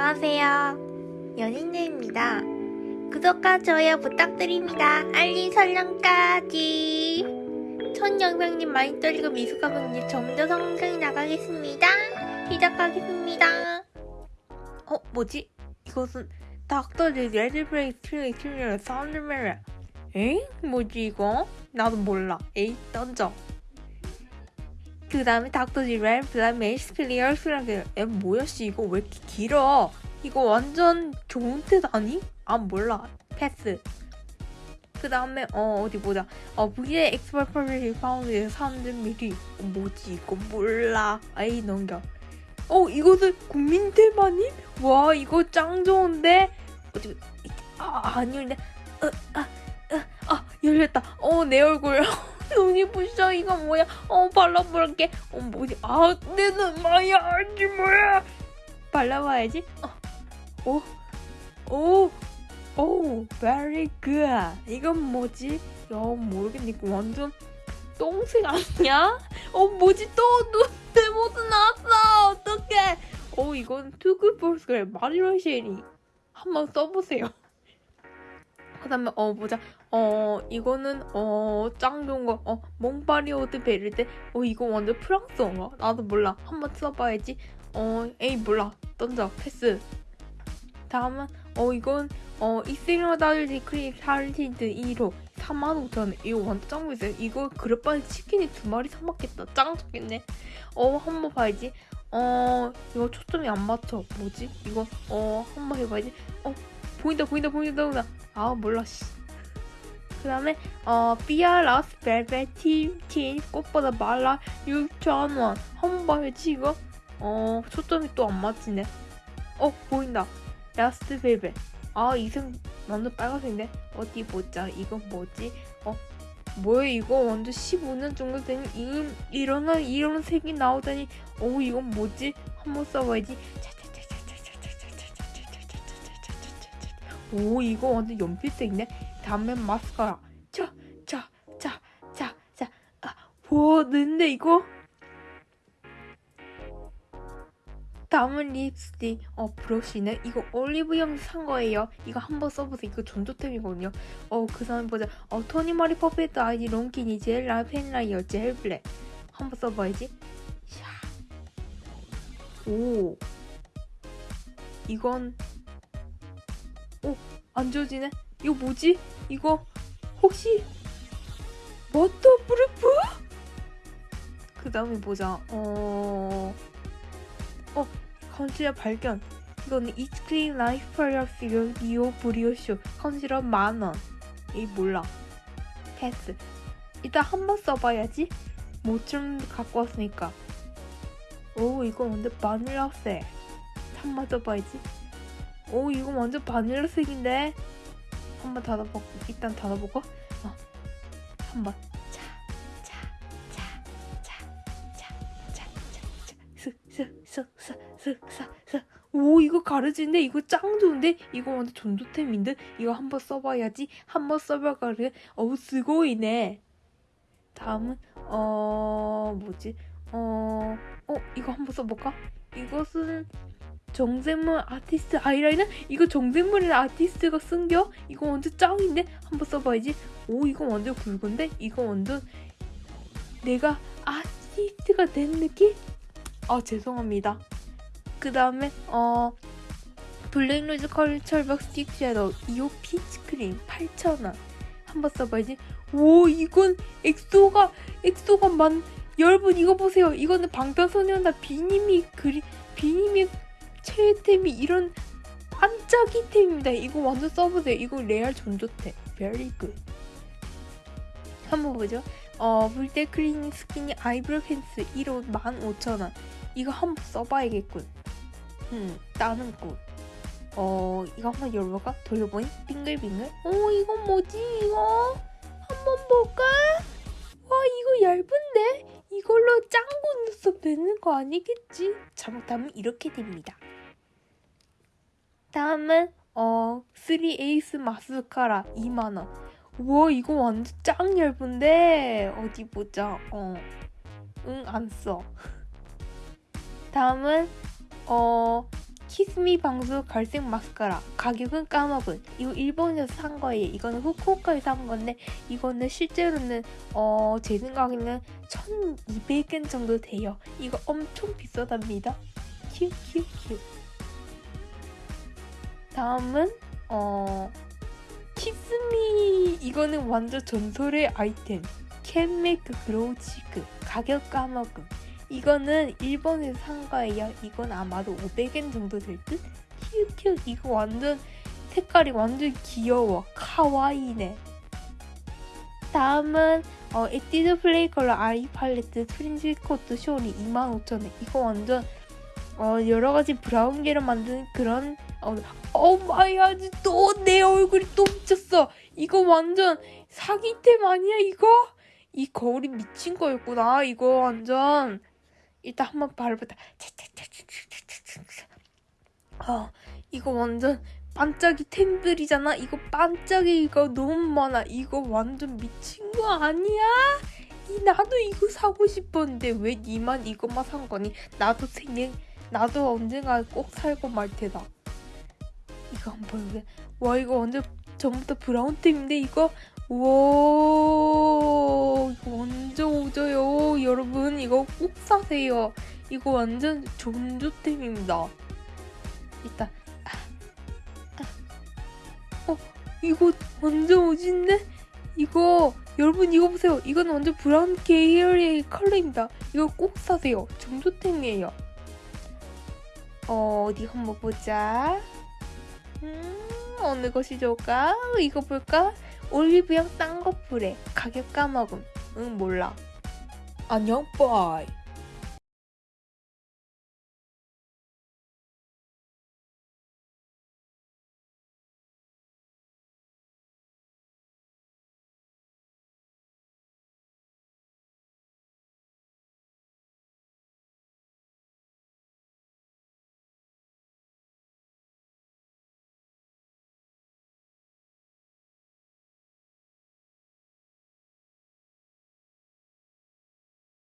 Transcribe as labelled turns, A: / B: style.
A: 안녕하세요. 연인들입니다. 구독과 좋아요 부탁드립니다. 알림 설정까지. 첫 영상님 많이 떨리고 미숙한 분님 점점 성장이 나가겠습니다. 시작하겠습니다. 어, 뭐지? 이것은 닥터즈 레드브레이 트레이 트레이 사운드메라. 엥? 뭐지 이거? 나도 몰라. 에이, 던져. 그 다음에 닥터지 랩, 그 다음에 에이스 클리어, 스라그 에 뭐야 씨. 이거 왜 이렇게 길어? 이거 완전 좋은 뜻 아니? 아 몰라. 패스. 그 다음에 어 어디 보자. 어 V의 엑스퍼퍼를 파운드에 300ml 어, 뭐지? 이거 몰라. 아이 넘겨. 어 이것은 국민 테마님? 와 이거 짱 좋은데? 어디 아 아니는데 어아아 아, 열렸다. 어 내 얼굴 눈이 부셔. 이거 뭐야? 어 발라볼게. 어 뭐지? 아내 눈 마야. 아지 뭐야? 발라봐야지. 어 오 오. 오, very good. 이건 뭐지? 야 모르겠네. 이거 완전 똥색 아니야? 어 뭐지? 또 눈내 모습 나왔어. 어떡해. 어 이건 투구볼스그래 마리로 쉐리 한번 써보세요. 그 다음에 어 보자 어 이거는 어짱 좋은 거 어 몽파리 오드 베르데? 어 이거 완전 프랑스어인가? 나도 몰라. 한번 써봐야지. 어 에이 몰라. 던져. 패스. 다음은 어 이건 어 이세라다르디 크림 살틴트 1호 45,000원. 이거 완전 짱 비싸요. 이거 그릇반에 치킨이 두 마리 사 먹겠다. 짱 좋겠네. 어 한번 봐야지. 어 이거 초점이 안 맞춰. 뭐지? 이거 어 한번 해봐야지. 어 보인다 보인다 보인다 보인다. 아 몰라 씨. 그 다음에 어 비아라스 벨벳 팀틴 꽃보다 말라 6,000원. 한번 봐야지 이거 어 초점이 또 안 맞지네. 어 보인다. 라스트 벨벳 아 이색 완전 빨간색인데? 어디 보자. 이건 뭐지? 어 뭐야 이거? 완전 15년 정도 된 이, 이런 이런 색이 나오다니. 어 이건 뭐지? 한번 써봐야지 오 이거 완전 연필색이네. 다음엔 마스카라. 자 자 자 자 자아 와, 는데 이거? 다음은 립스틱. 어 브러쉬는 이거 올리브영 산 거예요. 이거 한번 써보세요. 이거 전조템이거든요. 어그 다음에 보자. 어 토니마리 퍼펙트 아이디 롱키니 젤 라 펜라이어 젤 블랙. 한번 써봐야지. 오. 이건 오 안 지워지네 이거 뭐지 이거 혹시 워터프루프 그 다음에 보자 어 어, 컨실러 발견. 이거는 이스크림 라이프 플러스 리오 브리오쇼 컨실러 만원. 이 몰라. 패스. 일단 한 번 써봐야지. 모좀 갖고 왔으니까. 오, 이거 완전 바닐라색. 한번 써봐야지. 오 이거 완전 바닐라색인데? 한번 닫아보고 일단 닫아보고? 어. 한번. 오 이거 가르지인데? 이거 짱 좋은데? 이거 완전 존도템인데? 이거 한번 써봐야지. 한번 써봐가래. 어우 쓰고이네. 다음은 어 뭐지? 어어 어, 이거 한번 써볼까? 이것은 정샘물 artist eyeliner? 이거 정샘물의 아티스트가 쓴겨? 이거 완전 짱인데? 한번 써봐야지. 오, 이거 완전 굵은데? 이거 완전 내가 아티스트가 된 느낌? 아, 죄송합니다. 그 다음에, 어, 블랙루즈 컬처박 stick shadow 2호 peach cream 8,000원. 한번 써봐야지. 오, 이건 엑소가, 엑소가 만, 여러분 이거 보세요. 이거는 방탄소년단 비님이 그리, 비님이 최애템이 이런 반짝이 템입니다. 이거 완전 써보세요. 이거 레알 전조템. Very good. 한번 보죠. 어, 물때 클리닝 스키니 아이브로 펜스 1호 15,000원. 이거 한번 써봐야겠군. 음, 나는 굿. 어, 이거 한번 열어볼까? 돌려보니 빙글빙글. 어, 이건 뭐지, 이거? 한번 볼까? 와, 이거 얇은데? 이걸로 짱구 눈썹 되는 거 아니겠지? 잘못하면 이렇게 됩니다. 다음은 어 3에이스 마스카라 2만원. 우와 이거 완전 짱 얇은데? 어디 보자. 어응 안 써. 다음은 어 키스미 방수 갈색 마스카라. 가격은 까먹은. 이거 일본에서 산 거예요. 이거는 후쿠오카에서 산 건데 이거는 실제로는 어 제 생각에는 1200엔 정도 돼요. 이거 엄청 비싸답니다. 큐큐큐 다음은 어 키스미 이거는 완전 전설의 아이템. 캔메이크 Glow Cheek 가격 까먹음. 이거는 일본에서 산 거예요. 이건 아마도 500엔 정도 될듯? 큐큐 이거 완전 색깔이 완전 귀여워. かわいいね. 다음은 어, 에뛰드 Play Color Eye Palette Fringe Coat 쇼리 25,000원. 이거 완전 어, 여러 가지 브라운 계로 만든 그런 어, oh my gosh 또 내 얼굴이 또 미쳤어 이거 완전 사기템 아니야 이거? 이 거울이 미친 거였구나 이거 완전 일단 한번 바르보다 어 이거 완전 반짝이 템들이잖아 이거 반짝이가 너무 많아 이거 완전 미친 거 아니야? 이 나도 이거 사고 싶었는데 왜 니만 이것만 산 거니? 나도 생일 나도 언젠가 꼭 살고 말 테다 이거 한번 보여 와 이거 완전 전부 다 브라운템인데 이거? 우와 이거 완전 오져요. 여러분 이거 꼭 사세요. 이거 완전 존조템입니다. 일단 아, 아. 어 이거 완전 오진데? 이거 여러분 이거 보세요. 이건 완전 브라운 계열의 컬러입니다. 이거 꼭 사세요. 존조템이에요. 어 어디 한번 보자 음 어느 것이 좋을까? 이거 볼까? 올리브영 쌍꺼풀에 가격 까먹음. 응 몰라. 안녕 빠이